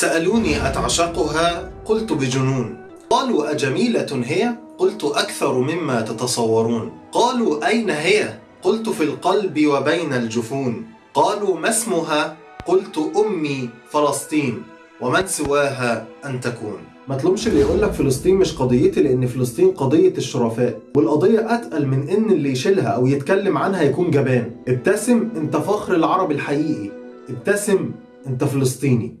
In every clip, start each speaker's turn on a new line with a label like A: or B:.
A: سألوني أتعشقها؟ قلت بجنون. قالوا أجميلة هي؟ قلت أكثر مما تتصورون. قالوا أين هي؟ قلت في القلب وبين الجفون. قالوا ما اسمها؟ قلت أمي فلسطين. ومن سواها أن تكون. ما تلومش اللي يقول لك فلسطين مش قضيتي لأن فلسطين قضية الشرفاء. والقضية أتقل من إن اللي يشيلها أو يتكلم عنها يكون جبان. ابتسم أنت فخر العرب الحقيقي. ابتسم أنت فلسطيني.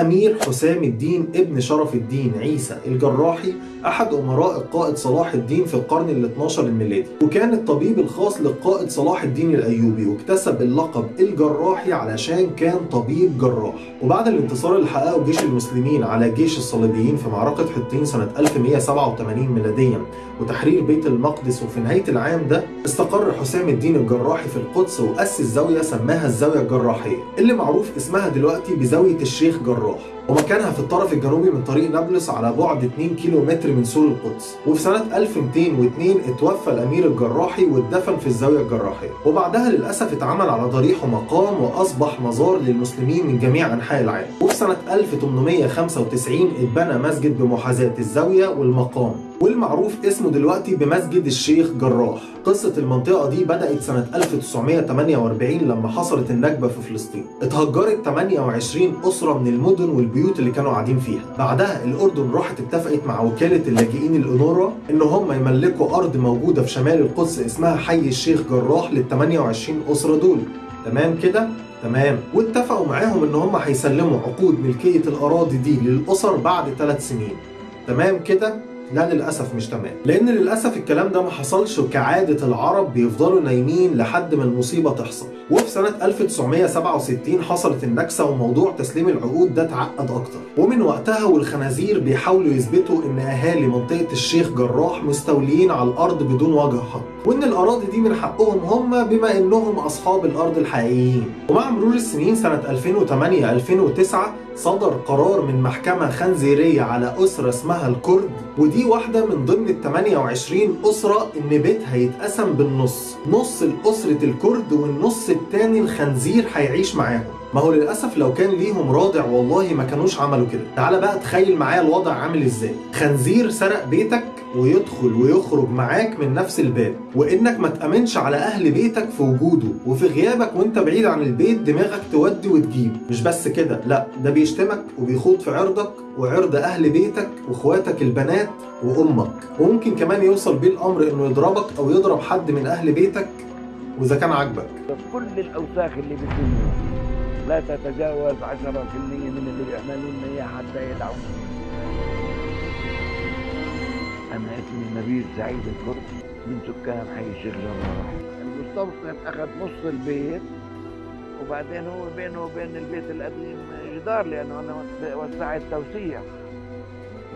A: الأمير حسام الدين ابن شرف الدين عيسى الجراحي أحد أمراء القائد صلاح الدين في القرن ال 12 الميلادي. وكان الطبيب الخاص للقائد صلاح الدين الأيوبي واكتسب اللقب الجراحي علشان كان طبيب جراح. وبعد الانتصار اللي حققه جيش المسلمين على جيش الصليبيين في معركة حطين سنة 1187 ميلاديا وتحرير بيت المقدس وفي نهاية العام ده استقر حسام الدين الجراحي في القدس وأسس زاوية سماها الزاوية الجراحية اللي معروف اسمها دلوقتي بزاوية الشيخ جراح. ومكانها في الطرف الجنوبي من طريق نابلس على بعد 2 كيلو متر من سور القدس. وفي سنة 1202 اتوفى الأمير الجراحي واتدفن في الزاوية الجراحية. وبعدها للأسف اتعمل على ضريحه مقام وأصبح مزار للمسلمين من جميع أنحاء العالم. وفي سنة 1895 اتبنى مسجد بمحاذاة الزاوية والمقام. والمعروف اسمه دلوقتي بمسجد الشيخ جراح. قصة المنطقة دي بدأت سنة 1948 لما حصلت النكبة في فلسطين. اتهجرت 28 أسرة من المدن والبيوت اللي كانوا قاعدين فيها. بعدها الأردن راحت اتفقت مع وكالة اللاجئين الأونورا إن هم يملكوا أرض موجودة في شمال القدس اسمها حي الشيخ جراح لل 28 أسرة دول. تمام كده؟ تمام. واتفقوا معاهم إن هم هيسلموا عقود ملكية الأراضي دي للأسر بعد ثلاث سنين. تمام كده؟ لا للأسف مش تمام. لأن للأسف الكلام ده ما حصلش وكعادة العرب بيفضلوا نايمين لحد ما المصيبة تحصل. وفي سنة 1967 حصلت النكسة وموضوع تسليم العقود ده اتعقد أكتر. ومن وقتها والخنازير بيحاولوا يثبتوا إن أهالي منطقة الشيخ جراح مستوليين على الأرض بدون وجه حق وإن الأراضي دي من حقهم هم بما إنهم أصحاب الأرض الحقيقيين. ومع مرور السنين سنة 2008-2009 صدر قرار من محكمة خنزيرية على أسرة اسمها الكرد ودي واحدة من ضمن ال 28 أسرة إن بيتها يتقسم بالنص. نص لأسرة الكرد والنص التاني الخنزير هيعيش معاهم. ما هو للأسف لو كان ليهم رادع والله ما كانوش عملوا كده. تعال بقى تخيل معايا الوضع عامل إزاي. خنزير سرق بيتك ويدخل ويخرج معاك من نفس الباب وإنك ما تأمنش على أهل بيتك في وجوده وفي غيابك وإنت بعيد عن البيت دماغك تودي وتجيب. مش بس كده لأ ده بيشتمك وبيخوض في عرضك وعرض أهل بيتك وإخواتك البنات وأمك. وممكن كمان يوصل بيه الأمر إنه يضربك أو يضرب حد من أهل بيتك وإذا كان عاجبك.
B: كل الأوساخ اللي بالدنيا لا تتجاوز 10% من اللي بيعملون اياه حتى يدعون أنا اسمي نبيل سعيد الكرد من سكان حي الشيخ جراح المستوطن أخذ نص البيت وبعدين هو بينه وبين البيت القديم جدار لأنه أنا وسعت توسيع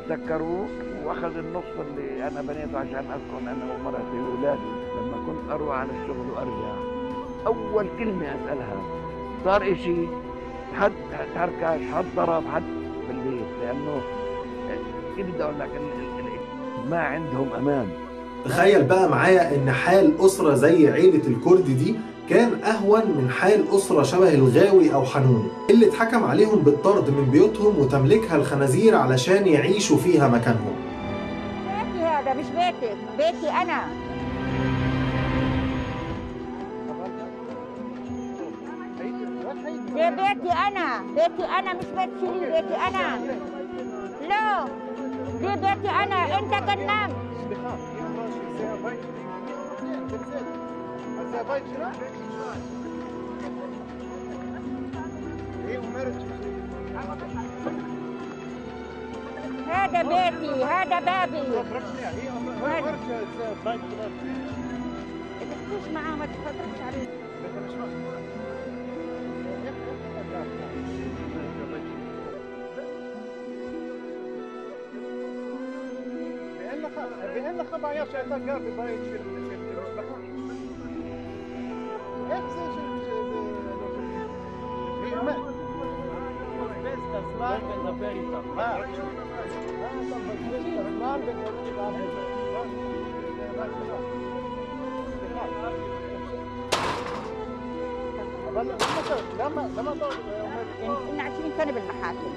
B: سكروه وأخذ النص اللي أنا بنيته عشان اسكن أنا ومرتي وأولادي. لما كنت أروح على الشغل وأرجع أول كلمة أسألها صار إشي حد تركش حد ضرب حد بالبيت لأنه كيف بدي أقول لك ما عندهم أمان.
A: تخيل بقى معايا إن حال أسرة زي عيلة الكرد دي كان أهون من حال أسرة شبه الغاوي أو حنون اللي اتحكم عليهم بالطرد من بيوتهم وتملكها الخنازير علشان يعيشوا فيها مكانهم.
C: بيتي هذا مش بيتك بيتي أنا. ده بيتي أنا بيتي أنا مش بيت شيرين بيتي أنا. لا. بيتي أنا أنت هذا بيتي هذا بابي. ما تحكيش معاه ما عليه.
D: قال في المصلحة هيك زي هي ما لما لما
C: إن 20 سنه بالمحاكم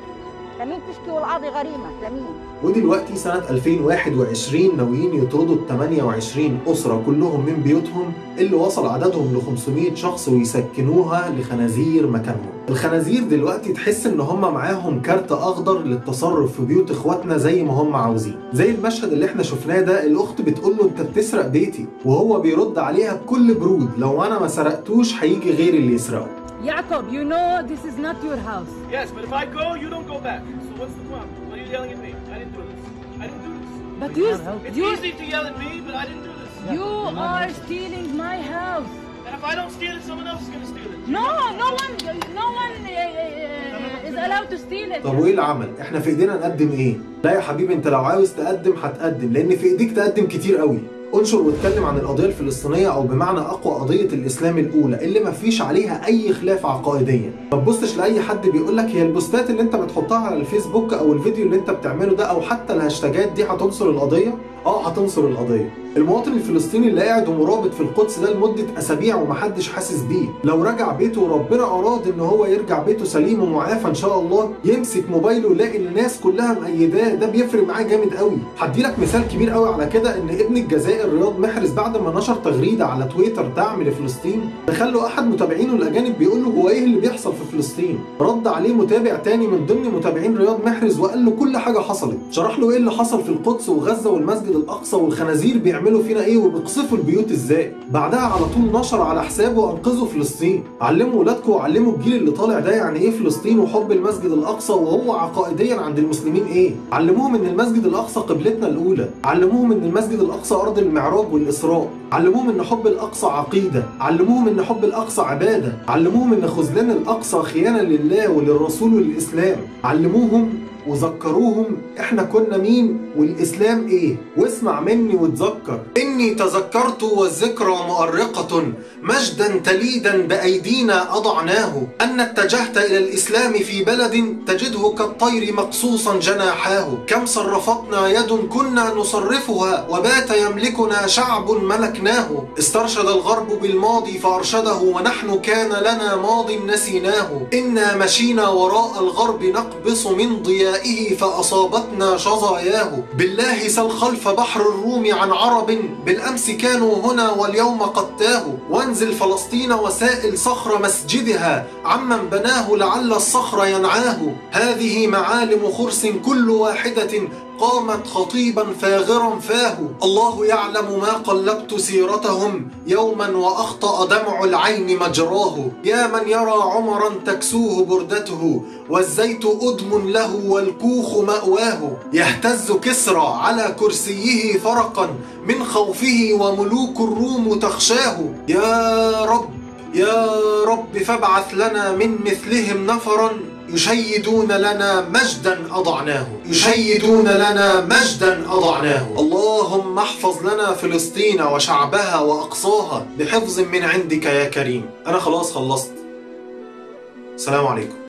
C: لمين تشكي والقاضي غريمة لمين
A: ودلوقتي سنة 2021 ناويين يطردوا ال 28 أسرة كلهم من بيوتهم اللي وصل عددهم ل 500 شخص ويسكنوها لخنازير مكانهم. الخنازير دلوقتي تحس إن هم معاهم كارت أخضر للتصرف في بيوت إخواتنا زي ما هم عاوزين. زي المشهد اللي إحنا شفناه ده الأخت بتقول له أنت بتسرق بيتي وهو بيرد عليها بكل برود لو أنا ما سرقتوش هيجي غيري اللي يسرقه.
E: Jacob, you know this is not your house.
F: Yes, but if I go, you don't go back. So what's the problem? Why are you yelling at me? I didn't do this. I didn't do this.
E: But you,
F: It's
E: you,
F: easy to yell at me, but I didn't do this.
E: you are stealing my house.
F: And if I don't steal it, someone else is gonna steal it.
E: No, no one, no one uh, is allowed to steal it.
A: طب وايه العمل؟ احنا في ايدينا نقدم ايه؟ لا يا حبيبي انت لو عاوز تقدم هتقدم لان في ايديك تقدم كتير قوي. انشر واتكلم عن القضية الفلسطينية أو بمعنى أقوى قضية الإسلام الأولى اللي ما فيش عليها أي خلاف عقائديا. ما تبصش لأي حد بيقول لك هي البوستات اللي أنت بتحطها على الفيسبوك أو الفيديو اللي أنت بتعمله ده أو حتى الهاشتاجات دي هتنصر القضية؟ آه هتنصر القضية. المواطن الفلسطيني اللي قاعد ومرابط في القدس ده لمدة أسابيع ومحدش حاسس بيه، لو رجع بيته وربنا أراد إن هو يرجع بيته سليم ومعافى إن شاء الله يمسك موبايله يلاقي الناس كلها مأيداه ده بيفرق معاه جامد قوي. هدي لك مثال كبير قوي على كده إن ابن الجزائر رياض محرز بعد ما نشر تغريده على تويتر دعم لفلسطين دخل له أحد متابعينه الأجانب بيقول له هو إيه اللي بيحصل في فلسطين؟ رد عليه متابع تاني من ضمن متابعين رياض محرز وقال له كل حاجة حصلت، شرح له إيه اللي حصل في القدس وغزة والمسجد الأقصى والخنازير بيعملوا فينا إيه وبيقصفوا البيوت إزاي؟ بعدها على طول نشر على حسابه انقذوا فلسطين. علموا ولادكم وعلموا الجيل اللي طالع ده يعني إيه فلسطين وحب المسجد الأقصى وهو عقائديا عند المسلمين إيه؟ علموهم إن المسجد الأقصى قبلتنا الأولى. علموهم إن المسجد الأقصى أرض المعراج والإسراء. علموهم إن حب الأقصى عقيدة. علموهم إن حب الأقصى عبادة. علموهم إن خذلان الأقصى خيانة لله وللرسول وللاسلام علموهم وذكروهم إحنا كنا مين؟ والإسلام إيه؟ واسمع مني وتذكر إني تذكرت والذكرى مؤرقة مجدا تليدا بأيدينا أضعناه. أن اتجهت إلى الإسلام في بلد تجده كالطير مقصوصا جناحاه. كم صرفتنا يد كنا نصرفها وبات يملكنا شعب ملكناه. استرشد الغرب بالماضي فأرشده ونحن كان لنا ماض نسيناه. إنا مشينا وراء الغرب نقبص من ضيائه فأصابتنا شظاياه. بالله سل خلف بحر الروم عن عرب بالأمس كانوا هنا واليوم قد تاهوا. وانزل فلسطين وسائل صخر مسجدها. عمن بناه لعل الصخر ينعاه. هذه معالم خرس كل واحدة قامت خطيبا فاغرا فاه. الله يعلم ما قلبت سيرتهم. يوما وأخطأ دمع العين مجراه. يا من يرى عمرا تكسوه بردته. والزيت أدم له والكوخ مأواه. يهتز كسرى على كرسيه فرقا. من خوفه وملوك الروم تخشاه. يا رب يا رب فابعث لنا من مثلهم نفرا. يشيدون لنا مجدا أضعناه. يشيدون لنا مجدا أضعناه. اللهم احفظ لنا فلسطين وشعبها وأقصاها بحفظ من عندك يا كريم. أنا خلاص خلصت. السلام عليكم.